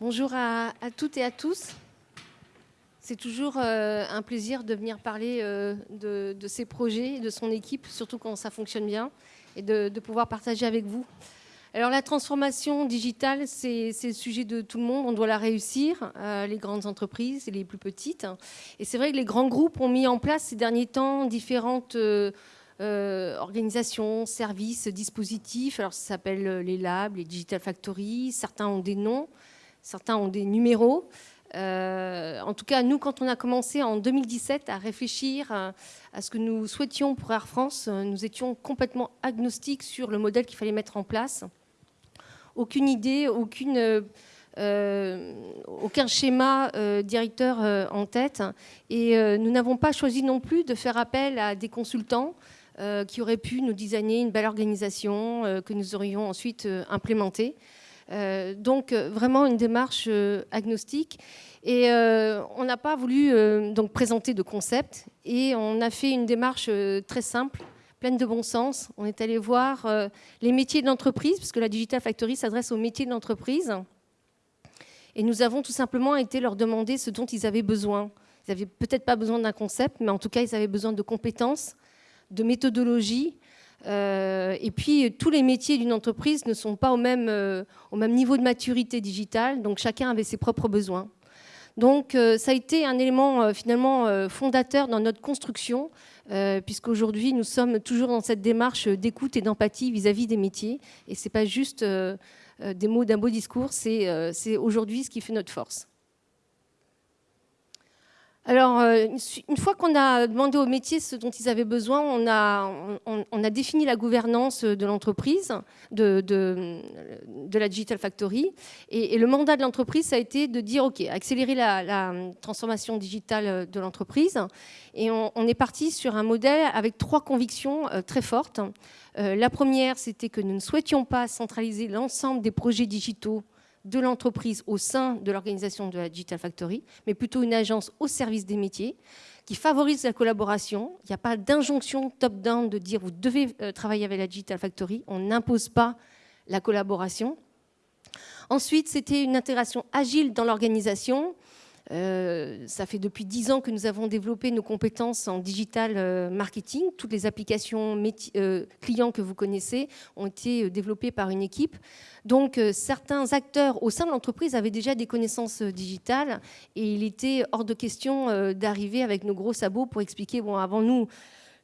Bonjour à, toutes et à tous. C'est toujours euh, un plaisir de venir parler euh, de, ces projets, de son équipe, surtout quand ça fonctionne bien, et de, pouvoir partager avec vous. Alors la transformation digitale, c'est le sujet de tout le monde, on doit la réussir, euh, les grandes entreprises et les plus petites. Et c'est vrai que les grands groupes ont mis en place ces derniers temps différentes organisations, services, dispositifs. Alors ça s'appelle les labs, les digital factories, certains ont des noms certains ont des numéros. Euh, en tout cas, nous, quand on a commencé en 2017 à réfléchir à, ce que nous souhaitions pour Air France, euh, nous étions complètement agnostiques sur le modèle qu'il fallait mettre en place. Aucune idée, aucune, euh, aucun schéma directeur en tête. Et nous n'avons pas choisi non plus de faire appel à des consultants qui auraient pu nous designer une belle organisation que nous aurions ensuite implémentée. Euh, donc euh, vraiment une démarche euh, agnostique. Et on n'a pas voulu donc présenter de concept et on a fait une démarche très simple pleine de bon sens. On est allé voir les métiers de l'entreprise, parce que la Digital Factory s'adresse aux métiers de l'entreprise. Et nous avons tout simplement été leur demander ce dont ils avaient besoin. Ils n'avaient peut-être pas besoin d'un concept, mais en tout cas, ils avaient besoin de compétences, de méthodologie, euh, et puis, tous les métiers d'une entreprise ne sont pas au même, euh, au même niveau de maturité digitale, donc chacun avait ses propres besoins. Donc, euh, ça a été un élément finalement fondateur dans notre construction, puisqu'aujourd'hui, nous sommes toujours dans cette démarche d'écoute et d'empathie vis-à-vis des métiers. Et ce n'est pas juste des mots d'un beau discours, c'est aujourd'hui ce qui fait notre force. Alors, euh, une fois qu'on a demandé aux métiers ce dont ils avaient besoin, on a, défini la gouvernance de l'entreprise, de, la Digital Factory. Et, le mandat de l'entreprise, ça a été de dire, OK, accélérer la, transformation digitale de l'entreprise. Et on, est parti sur un modèle avec trois convictions euh, très fortes. Euh, la première, c'était que nous ne souhaitions pas centraliser l'ensemble des projets digitaux de l'entreprise au sein de l'organisation de la Digital Factory, mais plutôt une agence au service des métiers qui favorise la collaboration. Il n'y a pas d'injonction top-down de dire vous devez euh, travailler avec la Digital Factory. On n'impose pas la collaboration. Ensuite, c'était une intégration agile dans l'organisation euh, ça fait depuis dix ans que nous avons développé nos compétences en digital euh, marketing. Toutes les applications euh, clients que vous connaissez ont été développées par une équipe. Donc certains acteurs au sein de l'entreprise avaient déjà des connaissances digitales et il était hors de question d'arriver avec nos gros sabots pour expliquer, bon, avant nous,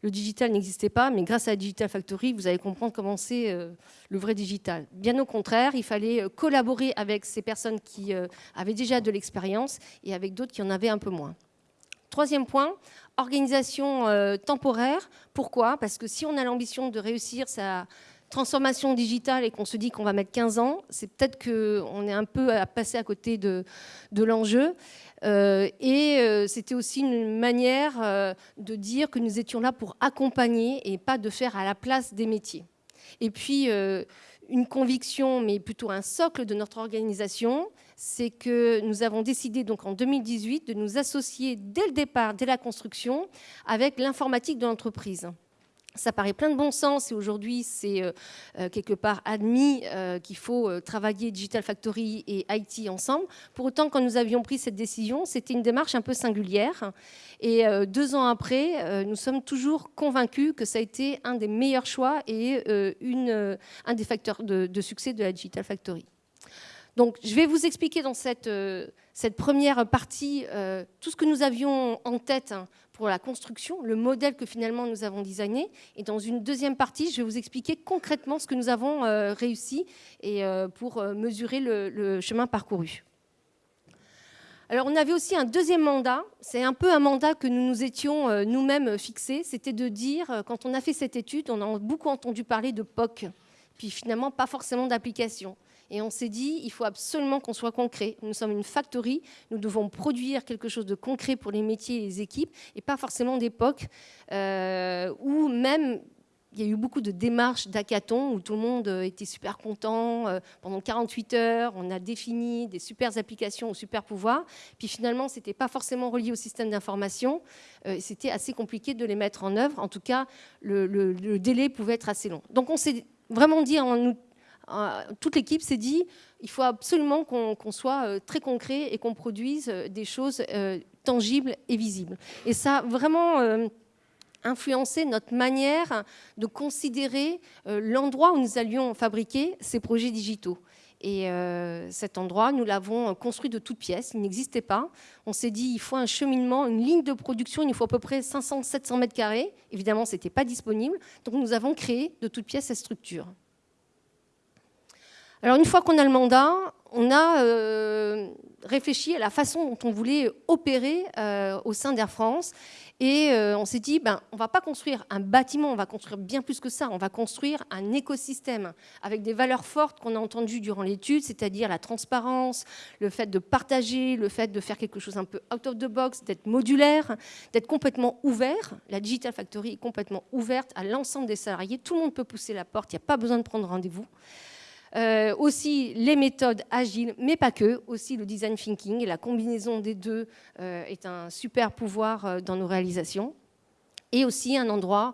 le digital n'existait pas, mais grâce à la Digital Factory, vous allez comprendre comment c'est euh, le vrai digital. Bien au contraire, il fallait euh, collaborer avec ces personnes qui euh, avaient déjà de l'expérience et avec d'autres qui en avaient un peu moins. Troisième point, organisation temporaire. Pourquoi? Parce que si on a l'ambition de réussir sa transformation digitale et qu'on se dit qu'on va mettre 15 ans, c'est peut-être qu'on est un peu à passer à côté de, l'enjeu. Euh, et euh, c'était aussi une manière euh, de dire que nous étions là pour accompagner et pas de faire à la place des métiers. Et puis, une conviction, mais plutôt un socle de notre organisation, c'est que nous avons décidé donc en 2018 de nous associer dès le départ, dès la construction, avec l'informatique de l'entreprise. Ça paraît plein de bon sens et aujourd'hui c'est euh, euh, quelque part admis euh, qu'il faut travailler Digital Factory et IT ensemble. Pour autant, quand nous avions pris cette décision, c'était une démarche un peu singulière. Et deux ans après, nous sommes toujours convaincus que ça a été un des meilleurs choix et une, un des facteurs de, de, succès de la Digital Factory. Donc je vais vous expliquer dans cette, cette première partie tout ce que nous avions en tête hein, pour la construction, le modèle que finalement nous avons designé. Et dans une deuxième partie, je vais vous expliquer concrètement ce que nous avons euh, réussi et euh, pour euh, mesurer le, chemin parcouru. Alors on avait aussi un deuxième mandat, c'est un peu un mandat que nous nous étions nous-mêmes fixés, c'était de dire, quand on a fait cette étude, on a beaucoup entendu parler de POC, puis finalement pas forcément d'application. Et on s'est dit, il faut absolument qu'on soit concret. Nous sommes une factory, nous devons produire quelque chose de concret pour les métiers et les équipes, et pas forcément d'époque euh, où même il y a eu beaucoup de démarches d'hackathon où tout le monde euh, était super content. Euh, pendant 48 heures, on a défini des super applications ou super pouvoirs. Puis finalement, ce n'était pas forcément relié au système d'information. C'était assez compliqué de les mettre en œuvre. En tout cas, le, le, délai pouvait être assez long. Donc on s'est vraiment dit en, toute l'équipe s'est dit, il faut absolument qu'on soit très concret et qu'on produise des choses tangibles et visibles. Et ça a vraiment influencé notre manière de considérer l'endroit où nous allions fabriquer ces projets digitaux. Et euh, cet endroit, nous l'avons construit de toutes pièces, il n'existait pas. On s'est dit, il faut un cheminement, une ligne de production, il nous faut à peu près 500-700 mètres carrés. Évidemment, ce n'était pas disponible. Donc nous avons créé de toutes pièces cette structure. Alors une fois qu'on a le mandat, on a euh, réfléchi à la façon dont on voulait opérer euh, au sein d'Air France. Et euh, on s'est dit, ben, on ne va pas construire un bâtiment, on va construire bien plus que ça. On va construire un écosystème avec des valeurs fortes qu'on a entendues durant l'étude, c'est-à-dire la transparence, le fait de partager, le fait de faire quelque chose un peu out of the box, d'être modulaire, d'être complètement ouvert. La Digital Factory est complètement ouverte à l'ensemble des salariés. Tout le monde peut pousser la porte, il n'y a pas besoin de prendre rendez-vous. Euh, aussi les méthodes agiles, mais pas que, aussi le design thinking la combinaison des deux euh, est un super pouvoir euh, dans nos réalisations. Et aussi un endroit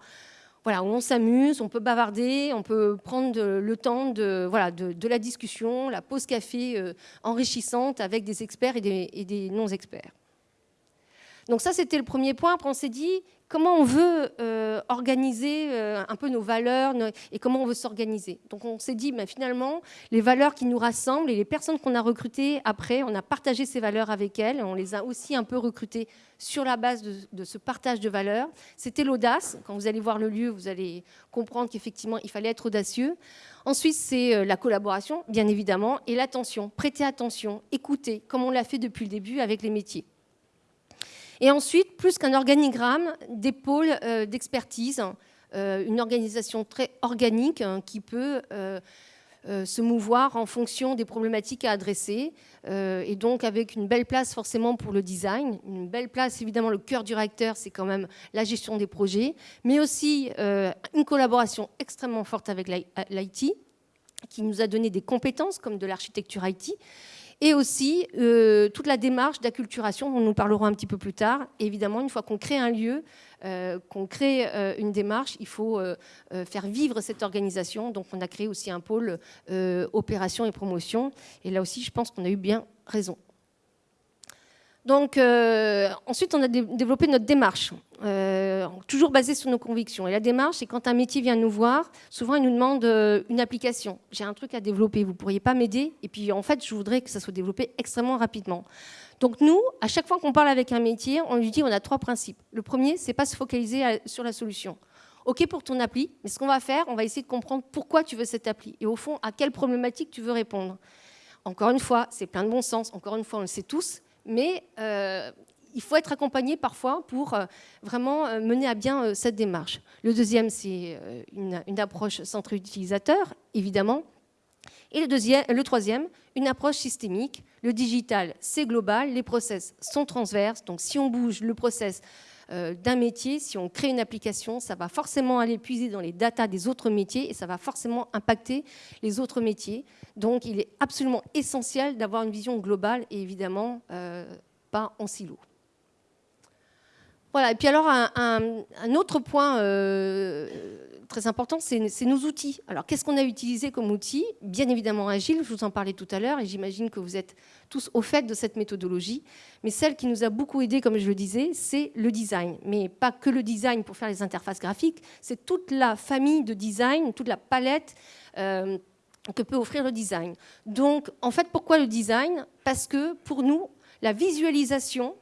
voilà, où on s'amuse, on peut bavarder, on peut prendre le temps de, voilà, de, la discussion, la pause café enrichissante avec des experts et des, des non-experts. Donc ça, c'était le premier point. Après, on s'est dit, comment on veut euh, organiser euh, un peu nos valeurs et comment on veut s'organiser. Donc on s'est dit, ben, finalement, les valeurs qui nous rassemblent et les personnes qu'on a recrutées après, on a partagé ces valeurs avec elles, on les a aussi un peu recrutées sur la base de, ce partage de valeurs. C'était l'audace. Quand vous allez voir le lieu, vous allez comprendre qu'effectivement, il fallait être audacieux. Ensuite, c'est euh, la collaboration, bien évidemment, et l'attention. Prêter attention, écouter, comme on l'a fait depuis le début avec les métiers. Et ensuite, plus qu'un organigramme, des pôles euh, d'expertise, euh, une organisation très organique hein, qui peut euh, se mouvoir en fonction des problématiques à adresser, et donc avec une belle place forcément pour le design, une belle place évidemment le cœur du réacteur, c'est quand même la gestion des projets, mais aussi une collaboration extrêmement forte avec l'IT, qui nous a donné des compétences comme de l'architecture IT, et aussi euh, toute la démarche d'acculturation dont nous parlerons un petit peu plus tard. évidemment, une fois qu'on crée un lieu, euh, qu'on crée euh, une démarche, il faut faire vivre cette organisation. Donc on a créé aussi un pôle opération et promotion. Et là aussi, je pense qu'on a eu bien raison. Donc, ensuite, on a développé notre démarche, euh, toujours basée sur nos convictions. Et la démarche, c'est quand un métier vient nous voir, souvent il nous demande euh, une application. J'ai un truc à développer, vous pourriez pas m'aider? Et puis, en fait, je voudrais que ça soit développé extrêmement rapidement. Donc, nous, à chaque fois qu'on parle avec un métier, on lui dit on a trois principes. Le premier, c'est pas se focaliser sur la solution. OK pour ton appli, mais ce qu'on va faire, on va essayer de comprendre pourquoi tu veux cette appli et au fond, à quelle problématique tu veux répondre. Encore une fois, c'est plein de bon sens. Encore une fois, on le sait tous mais euh, il faut être accompagné parfois pour euh, vraiment euh, mener à bien cette démarche. Le deuxième, c'est une, approche centrée utilisateur, évidemment. Et le, deuxième, le troisième, une approche systémique. Le digital, c'est global, les process sont transverses. Donc si on bouge le process d'un métier, si on crée une application, ça va forcément aller puiser dans les datas des autres métiers et ça va forcément impacter les autres métiers. Donc il est absolument essentiel d'avoir une vision globale et évidemment euh, pas en silo. Voilà, et puis alors un, autre point euh, très important, c'est nos outils. Alors qu'est-ce qu'on a utilisé comme outil Bien évidemment Agile, je vous en parlais tout à l'heure, et j'imagine que vous êtes tous au fait de cette méthodologie. Mais celle qui nous a beaucoup aidé, comme je le disais, c'est le design. Mais pas que le design pour faire les interfaces graphiques, c'est toute la famille de design, toute la palette. Euh, que peut offrir le design. Donc, en fait, pourquoi le design? Parce que pour nous, la visualisation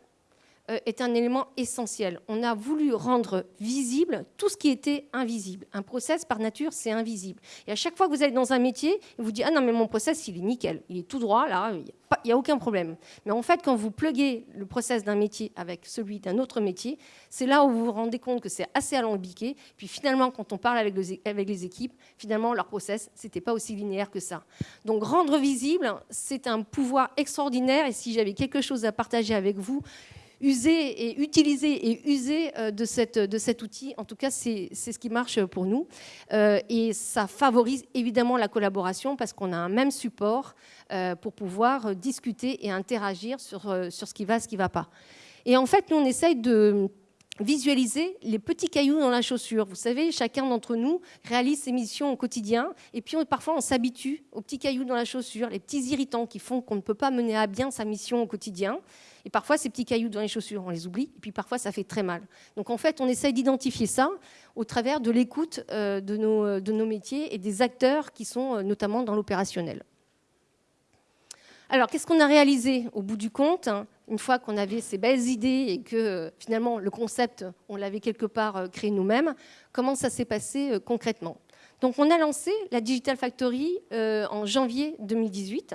est un élément essentiel. On a voulu rendre visible tout ce qui était invisible. Un process, par nature, c'est invisible. Et à chaque fois que vous allez dans un métier, vous dites Ah non, mais mon process, il est nickel, il est tout droit, là, il n'y a, aucun problème. Mais en fait, quand vous pluguez le process d'un métier avec celui d'un autre métier, c'est là où vous vous rendez compte que c'est assez alambiqué. Puis finalement, quand on parle avec, les équipes, finalement, leur process, ce n'était pas aussi linéaire que ça. Donc, rendre visible, c'est un pouvoir extraordinaire. Et si j'avais quelque chose à partager avec vous, user et utiliser et user euh, de, cette, de cet outil. En tout cas, c'est ce qui marche pour nous. Euh, et ça favorise évidemment la collaboration parce qu'on a un même support euh, pour pouvoir discuter et interagir sur, sur ce qui va, ce qui ne va pas. Et en fait, nous, on essaye de visualiser les petits cailloux dans la chaussure. Vous savez, chacun d'entre nous réalise ses missions au quotidien et puis parfois on s'habitue aux petits cailloux dans la chaussure, les petits irritants qui font qu'on ne peut pas mener à bien sa mission au quotidien. Et parfois, ces petits cailloux dans les chaussures, on les oublie, et puis parfois, ça fait très mal. Donc en fait, on essaye d'identifier ça au travers de l'écoute euh, de, nos, de nos métiers et des acteurs qui sont euh, notamment dans l'opérationnel. Alors, qu'est-ce qu'on a réalisé au bout du compte une fois qu'on avait ces belles idées et que finalement le concept, on l'avait quelque part euh, créé nous-mêmes, comment ça s'est passé euh, concrètement? Donc on a lancé la Digital Factory euh, en janvier 2018.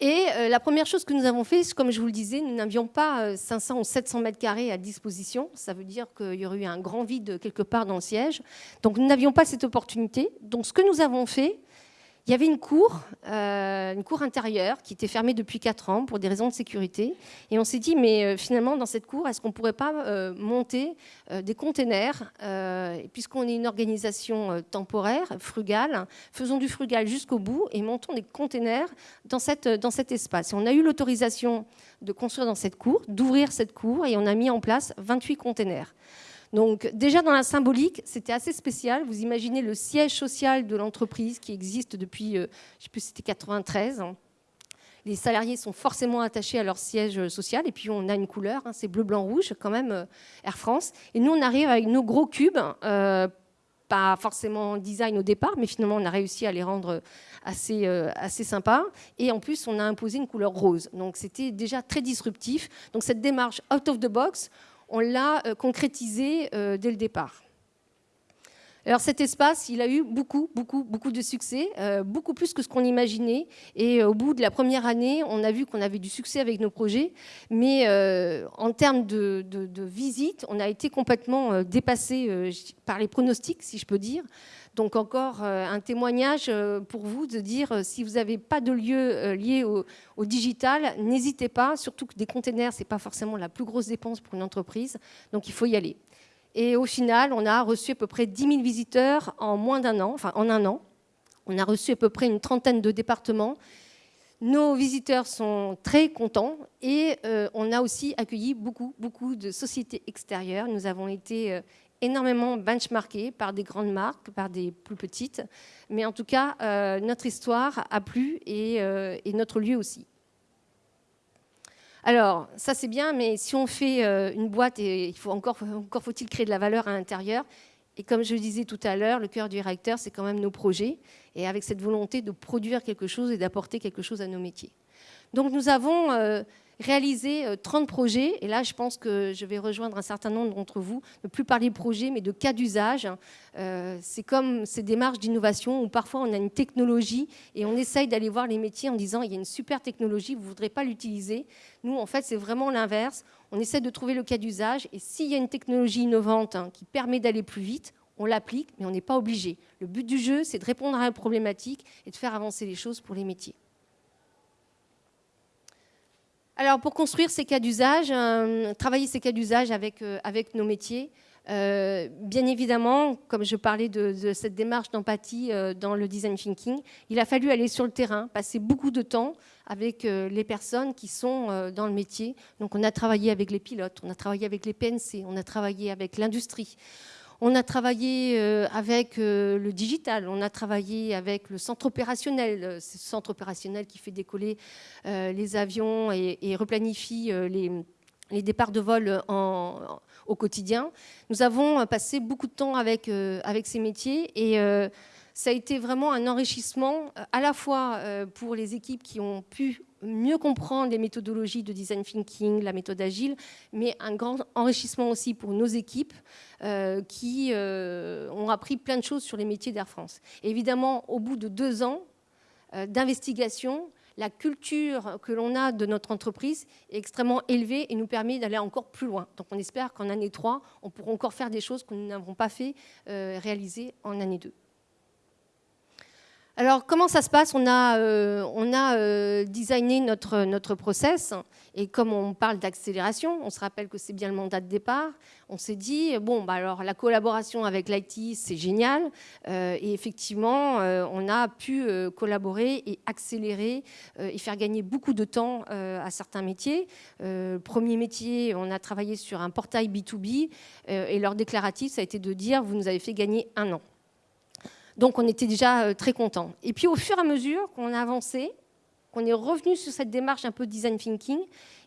Et la première chose que nous avons fait, comme je vous le disais, nous n'avions pas 500 ou 700 mètres carrés à disposition. Ça veut dire qu'il y aurait eu un grand vide quelque part dans le siège. Donc nous n'avions pas cette opportunité. Donc ce que nous avons fait, il y avait une cour, euh, une cour intérieure qui était fermée depuis 4 ans pour des raisons de sécurité. Et on s'est dit, mais euh, finalement, dans cette cour, est-ce qu'on ne pourrait pas euh, monter des containers Puisqu'on est une organisation temporaire, frugale, faisons du frugal jusqu'au bout et montons des containers dans, cette, dans cet espace. Et on a eu l'autorisation de construire dans cette cour, d'ouvrir cette cour, et on a mis en place 28 containers. Donc déjà dans la symbolique, c'était assez spécial. Vous imaginez le siège social de l'entreprise qui existe depuis, euh, je sais plus, c'était 93. Les salariés sont forcément attachés à leur siège social et puis on a une couleur, hein, c'est bleu, blanc, rouge quand même, euh, Air France. Et nous on arrive avec nos gros cubes. Euh, pas forcément design au départ, mais finalement on a réussi à les rendre assez, assez sympas. Et en plus, on a imposé une couleur rose. Donc c'était déjà très disruptif. Donc cette démarche out of the box, on l'a euh, concrétisé euh, dès le départ. Alors cet espace, il a eu beaucoup, beaucoup, beaucoup de succès, euh, beaucoup plus que ce qu'on imaginait. Et au bout de la première année, on a vu qu'on avait du succès avec nos projets. Mais en termes de, de, visite, on a été complètement dépassé par les pronostics, si je peux dire. Donc encore euh, un témoignage euh, pour vous de dire euh, si vous n'avez pas de lieu lié au, digital, n'hésitez pas, surtout que des containers, ce n'est pas forcément la plus grosse dépense pour une entreprise, donc il faut y aller. Et au final, on a reçu à peu près 10 000 visiteurs en moins d'un an, enfin en un an. On a reçu à peu près une trentaine de départements. Nos visiteurs sont très contents et on a aussi accueilli beaucoup, beaucoup de sociétés extérieures. Nous avons été énormément benchmarké par des grandes marques, par des plus petites. Mais en tout cas, euh, notre histoire a plu euh, et, notre lieu aussi. Alors, ça c'est bien, mais si on fait euh, une boîte, il faut encore, encore faut-il créer de la valeur à l'intérieur. Et comme je le disais tout à l'heure, le cœur du réacteur, c'est quand même nos projets, et avec cette volonté de produire quelque chose et d'apporter quelque chose à nos métiers. Donc nous avons réaliser 30 euh, projets. Et là, je pense que je vais rejoindre un certain nombre d'entre vous, ne plus parler projets, mais de cas d'usage. Euh, c'est comme ces démarches d'innovation où parfois on a une technologie et on essaye d'aller voir les métiers en disant il y a une super technologie, vous ne voudrez pas l'utiliser. Nous, en fait, c'est vraiment l'inverse. On essaie de trouver le cas d'usage et s'il y a une technologie innovante hein, qui permet d'aller plus vite, on l'applique, mais on n'est pas obligé. Le but du jeu, c'est de répondre à une problématique et de faire avancer les choses pour les métiers. Alors, pour construire ces cas d'usage, euh, travailler ces cas d'usage avec, euh, avec nos métiers, euh, bien évidemment, comme je parlais de, cette démarche d'empathie dans le design thinking, il a fallu aller sur le terrain, passer beaucoup de temps avec les personnes qui sont dans le métier. Donc, on a travaillé avec les pilotes, on a travaillé avec les PNC, on a travaillé avec l'industrie. On a travaillé euh, avec euh, le digital, on a travaillé avec le centre opérationnel, euh, ce centre opérationnel qui fait décoller les avions et, replanifie les, départs de vol au quotidien. Nous avons passé beaucoup de temps avec, avec ces métiers et ça a été vraiment un enrichissement à la fois pour les équipes qui ont pu mieux comprendre les méthodologies de design thinking, la méthode agile, mais un grand enrichissement aussi pour nos équipes euh, qui euh, ont appris plein de choses sur les métiers d'Air France. évidemment, au bout de deux ans euh, d'investigation, la culture que l'on a de notre entreprise est extrêmement élevée et nous permet d'aller encore plus loin. Donc on espère qu'en année 3, on pourra encore faire des choses que nous n'avons pas fait réaliser en année 2. Alors, comment ça se passe? On a, euh, on a euh, designé notre, notre process. Et comme on parle d'accélération, on se rappelle que c'est bien le mandat de départ. On s'est dit, bon, bah alors la collaboration avec l'IT, c'est génial. Euh, et effectivement, on a pu collaborer et accélérer et faire gagner beaucoup de temps à certains métiers. premier métier, on a travaillé sur un portail B2B. et leur déclaratif, ça a été de dire, vous nous avez fait gagner un an. Donc on était déjà euh, très contents. Et puis au fur et à mesure qu'on a avancé, qu'on est revenu sur cette démarche un peu design thinking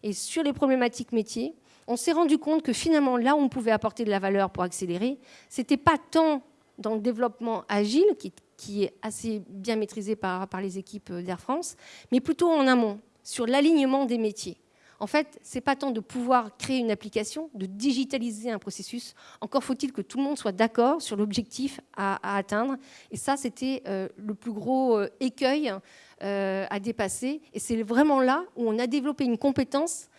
et sur les problématiques métiers, on s'est rendu compte que finalement là où on pouvait apporter de la valeur pour accélérer, c'était pas tant dans le développement agile, qui, est assez bien maîtrisé par, par les équipes d'Air France, mais plutôt en amont, sur l'alignement des métiers. En fait, ce n'est pas tant de pouvoir créer une application, de digitaliser un processus. Encore faut-il que tout le monde soit d'accord sur l'objectif à, atteindre. Et ça, c'était euh, le plus gros euh, écueil euh, à dépasser. Et c'est vraiment là où on a développé une compétence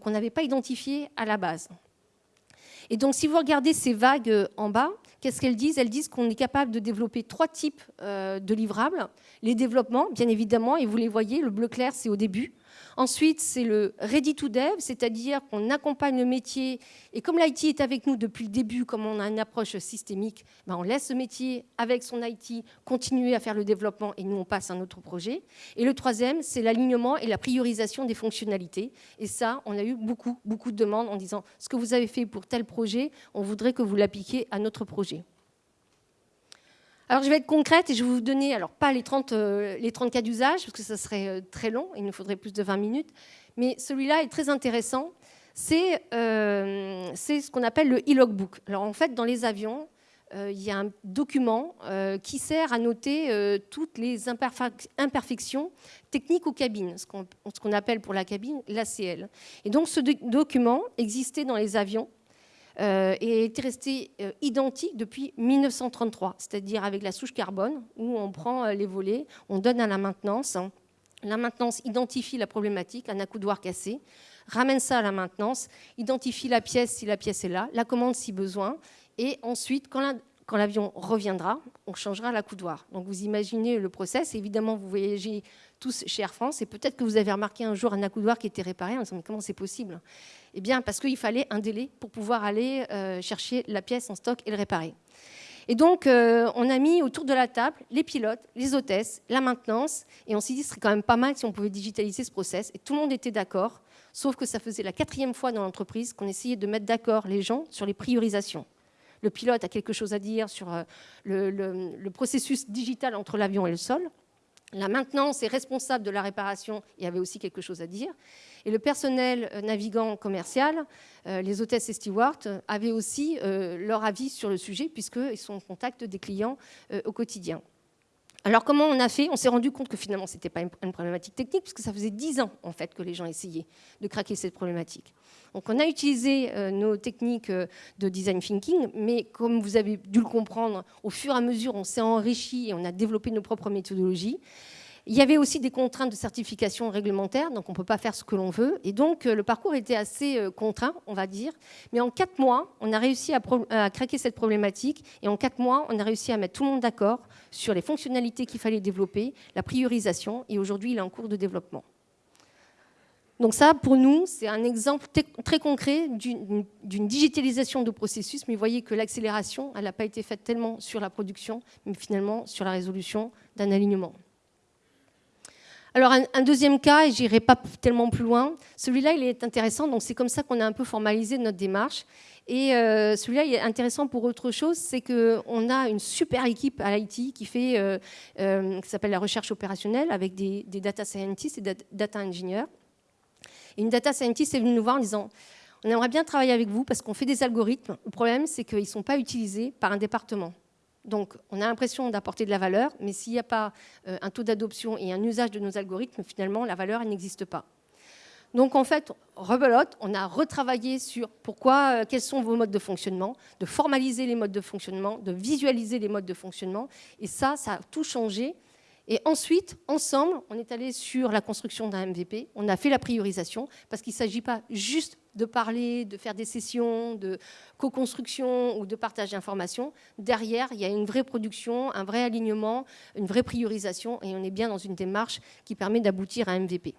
qu'on n'avait pas identifiée à la base. Et donc, si vous regardez ces vagues en bas, qu'est-ce qu'elles disent? Elles disent qu'on est capable de développer trois types de livrables. Les développements, bien évidemment, et vous les voyez, le bleu clair, c'est au début. Ensuite, c'est le ready to dev, c'est-à-dire qu'on accompagne le métier. Et comme l'IT est avec nous depuis le début, comme on a une approche systémique, ben on laisse ce métier avec son IT continuer à faire le développement et nous, on passe à un autre projet. Et le troisième, c'est l'alignement et la priorisation des fonctionnalités. Et ça, on a eu beaucoup, beaucoup de demandes en disant ce que vous avez fait pour tel projet, on voudrait que vous l'appliquiez à notre projet. Alors je vais être concrète et je vais vous donner, alors pas les, 30, euh, les 30 cas d'usage, parce que ça serait euh, très long, il nous faudrait plus de 20 minutes, mais celui-là est très intéressant. Euh, c'est ce qu'on appelle le e-logbook. Alors en fait, dans les avions, il y a un document qui sert à noter toutes les imperfections techniques aux cabines, ce qu'on appelle pour la cabine l'ACL. Et donc ce document existait dans les avions euh, et est resté euh, identique depuis 1933, c'est-à-dire avec la souche carbone, où on prend euh, les volets, on donne à la maintenance. La maintenance identifie la problématique, un accoudoir cassé, ramène ça à la maintenance, identifie la pièce si la pièce est là, la commande si besoin, et ensuite, quand quand l'avion reviendra, on changera l'accoudoir. Donc vous imaginez le process. Évidemment, vous voyagez tous chez Air France et peut-être que vous avez remarqué un jour un accoudoir qui était réparé en disant mais comment c'est possible? Eh bien parce qu'il fallait un délai pour pouvoir aller euh, chercher la pièce en stock et le réparer. Et donc, euh, on a mis autour de la table les pilotes, les hôtesses, la maintenance, et on s'est dit, ce serait quand même pas mal si on pouvait digitaliser ce process. Et tout le monde était d'accord, sauf que ça faisait la quatrième fois dans l'entreprise qu'on essayait de mettre d'accord les gens sur les priorisations le pilote a quelque chose à dire sur euh, le, processus digital entre l'avion et le sol. La maintenance est responsable de la réparation il y avait aussi quelque chose à dire. Et le personnel euh, navigant commercial, euh, les hôtesses et stewards, avaient aussi leur avis sur le sujet, puisqu'ils sont en contact des clients au quotidien. Alors comment on a fait? On s'est rendu compte que finalement ce n'était pas une problématique technique, puisque ça faisait dix ans en fait que les gens essayaient de craquer cette problématique. Donc on a utilisé euh, nos techniques euh, de design thinking, mais comme vous avez dû le comprendre, au fur et à mesure on s'est enrichi et on a développé nos propres méthodologies. Il y avait aussi des contraintes de certification réglementaire, donc on ne peut pas faire ce que l'on veut. Et donc euh, le parcours était assez contraint, on va dire. Mais en quatre mois, on a réussi à, à craquer cette problématique. Et en quatre mois, on a réussi à mettre tout le monde d'accord sur les fonctionnalités qu'il fallait développer, la priorisation. Et aujourd'hui, il est en cours de développement. Donc ça, pour nous, c'est un exemple très concret d'une digitalisation de processus, mais vous voyez que l'accélération, elle n'a pas été faite tellement sur la production, mais finalement sur la résolution d'un alignement. Alors un, deuxième cas, et j'irai pas tellement plus loin, celui-là il est intéressant, donc c'est comme ça qu'on a un peu formalisé notre démarche. Et euh, celui-là il est intéressant pour autre chose, c'est qu'on a une super équipe à l'IT qui fait, euh, euh, qui s'appelle la recherche opérationnelle avec des, data scientists et des data engineers. Et une data scientist est venue nous voir en disant on aimerait bien travailler avec vous parce qu'on fait des algorithmes. Le problème, c'est qu'ils ne sont pas utilisés par un département. Donc, on a l'impression d'apporter de la valeur, mais s'il n'y a pas euh, un taux d'adoption et un usage de nos algorithmes, finalement, la valeur, n'existe pas. Donc, en fait, rebelote, on a retravaillé sur pourquoi, euh, quels sont vos modes de fonctionnement, de formaliser les modes de fonctionnement, de visualiser les modes de fonctionnement. Et ça, ça a tout changé. Et ensuite, ensemble, on est allé sur la construction d'un MVP. On a fait la priorisation parce qu'il ne s'agit pas juste de parler, de faire des sessions, de co-construction ou de partage d'informations. Derrière, il y a une vraie production, un vrai alignement, une vraie priorisation et on est bien dans une démarche qui permet d'aboutir à un MVP.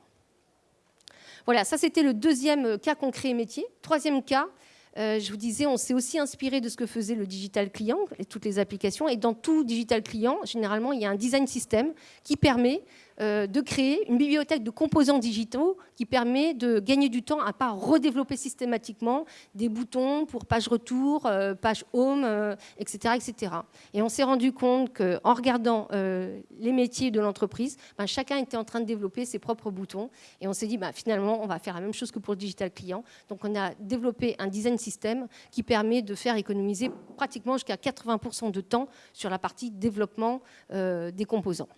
Voilà, ça c'était le deuxième cas concret métier. Troisième cas, euh, je vous disais, on s'est aussi inspiré de ce que faisait le digital client et toutes les applications. Et dans tout digital client, généralement, il y a un design system qui permet de créer une bibliothèque de composants digitaux qui permet de gagner du temps à pas redévelopper systématiquement des boutons pour page retour, euh, page home, etc., etc. Et on s'est rendu compte qu'en regardant les métiers de l'entreprise, ben, chacun était en train de développer ses propres boutons. Et on s'est dit, ben, finalement, on va faire la même chose que pour le digital client. Donc on a développé un design système qui permet de faire économiser pratiquement jusqu'à 80% de temps sur la partie développement des composants.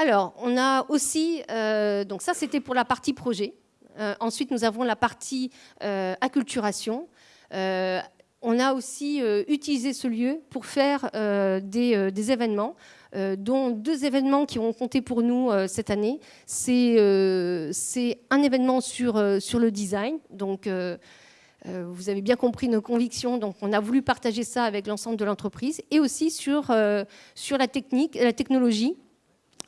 Alors, on a aussi, euh, donc ça c'était pour la partie projet. Euh, ensuite, nous avons la partie euh, acculturation. on a aussi utilisé ce lieu pour faire des, événements, dont deux événements qui ont compté pour nous cette année. C'est un événement sur, le design, donc vous avez bien compris nos convictions, donc on a voulu partager ça avec l'ensemble de l'entreprise, et aussi sur, sur la technique, la technologie,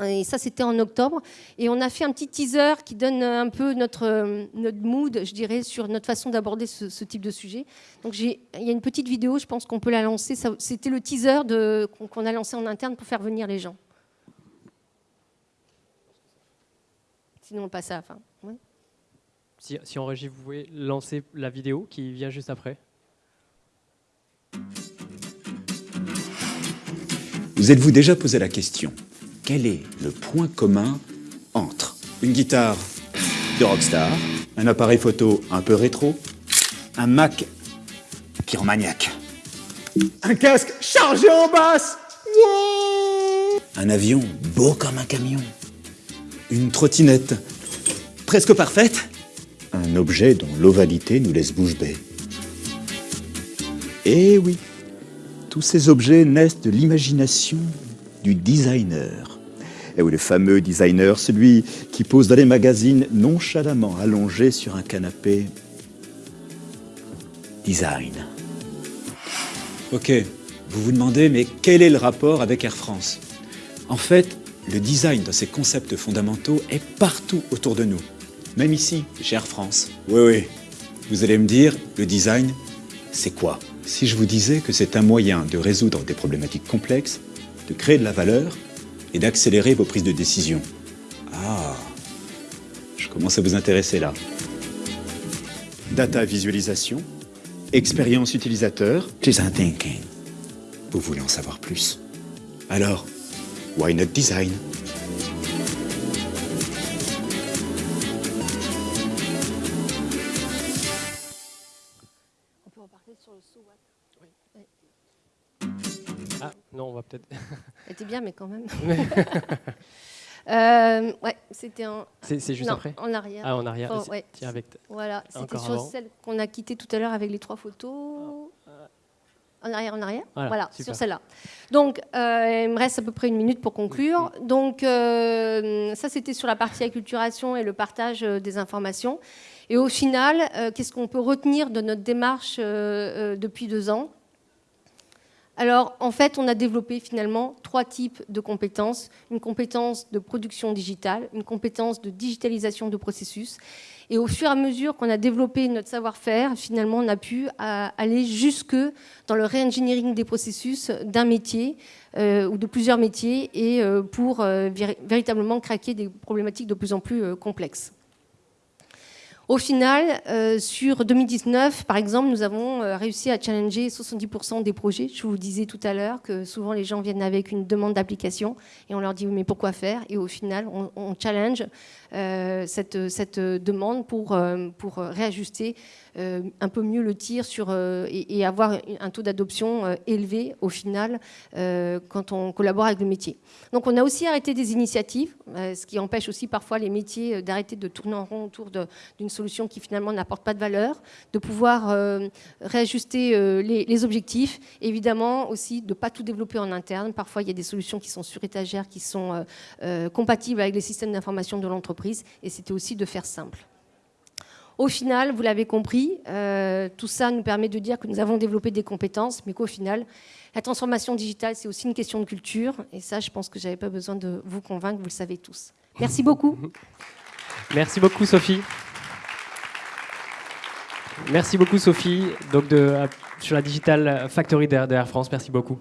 et ça, c'était en octobre. Et on a fait un petit teaser qui donne un peu notre, notre mood, je dirais, sur notre façon d'aborder ce, type de sujet. Donc il y a une petite vidéo, je pense qu'on peut la lancer. C'était le teaser qu'on a lancé en interne pour faire venir les gens. Sinon, on passe à la fin. Si, si en régie, vous pouvez lancer la vidéo qui vient juste après. Vous êtes-vous déjà posé la question? Quel est le point commun entre une guitare de rockstar, un appareil photo un peu rétro, un Mac pyromaniaque, un casque chargé en basse, un avion beau comme un camion, une trottinette presque parfaite, un objet dont l'ovalité nous laisse bouche bée. Eh oui, tous ces objets naissent de l'imagination du designer. Et oui, le fameux designer, celui qui pose dans les magazines nonchalamment allongé sur un canapé. Design. Ok, vous vous demandez, mais quel est le rapport avec Air France? En fait, le design dans ses concepts fondamentaux est partout autour de nous. Même ici, chez Air France. Oui, oui. Vous allez me dire, le design, c'est quoi? Si je vous disais que c'est un moyen de résoudre des problématiques complexes, de créer de la valeur et d'accélérer vos prises de décision. Ah, je commence à vous intéresser là. Data visualisation, expérience utilisateur, design thinking. Vous voulez en savoir plus? Alors, why not design? C'était bien, mais quand même. euh, ouais, c'était en. C'est juste après En arrière. Ah, en arrière. Tiens, avec voilà, c'était sur celle qu'on a quittée tout à l'heure avec les trois photos. En arrière, en arrière. Voilà, sur celle-là. Donc, euh, il me reste à peu près une minute pour conclure. Donc, euh, ça, c'était sur la partie acculturation et le partage des informations. Et au final, qu'est-ce qu'on peut retenir de notre démarche depuis deux ans? Alors, en fait, on a développé finalement trois types de compétences. Une compétence de production digitale, une compétence de digitalisation de processus. Et au fur et à mesure qu'on a développé notre savoir-faire, finalement, on a pu euh, aller jusque dans le re-engineering des processus d'un métier euh, ou de plusieurs métiers et euh, pour véritablement craquer des problématiques de plus en plus complexes. Au final, euh, sur 2019, par exemple, nous avons euh, réussi à challenger 70% des projets. Je vous disais tout à l'heure que souvent les gens viennent avec une demande d'application et on leur dit mais pourquoi faire? Et au final, on, challenge euh, cette, demande pour réajuster un peu mieux le tir sur, et, avoir un taux d'adoption élevé au final quand on collabore avec le métier. Donc on a aussi arrêté des initiatives, ce qui empêche aussi parfois les métiers d'arrêter de tourner en rond autour d'une solution qui finalement n'apporte pas de valeur, de pouvoir réajuster les, objectifs, évidemment aussi de ne pas tout développer en interne. Parfois il y a des solutions qui sont sur étagère, qui sont compatibles avec les systèmes d'information de l'entreprise, et c'était aussi de faire simple. Au final, vous l'avez compris, euh, tout ça nous permet de dire que nous avons développé des compétences, mais qu'au final, la transformation digitale, c'est aussi une question de culture. Et ça, je pense que je n'avais pas besoin de vous convaincre, vous le savez tous. Merci beaucoup. Merci beaucoup, Sophie. Merci beaucoup, Sophie, donc de, sur la Digital Factory d'Air France. Merci beaucoup.